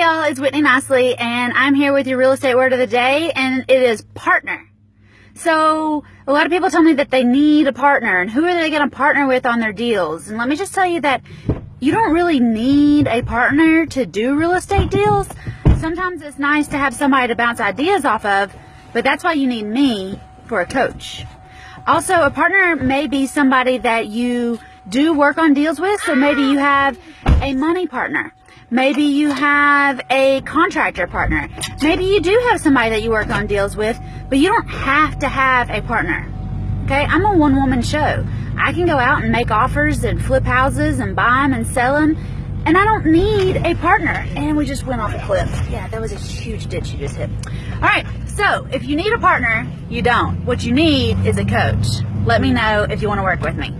Hey y'all, it's Whitney Nicely and I'm here with your real estate word of the day and it is partner. So a lot of people tell me that they need a partner and who are they going to partner with on their deals? And let me just tell you that you don't really need a partner to do real estate deals. Sometimes it's nice to have somebody to bounce ideas off of, but that's why you need me for a coach. Also, a partner may be somebody that you do work on deals with. So maybe you have a money partner. Maybe you have a contractor partner. Maybe you do have somebody that you work on deals with, but you don't have to have a partner. Okay, I'm a one woman show. I can go out and make offers and flip houses and buy them and sell them, and I don't need a partner. And we just went off a cliff. Yeah, that was a huge ditch you just hit. All right, so if you need a partner, you don't. What you need is a coach. Let me know if you want to work with me.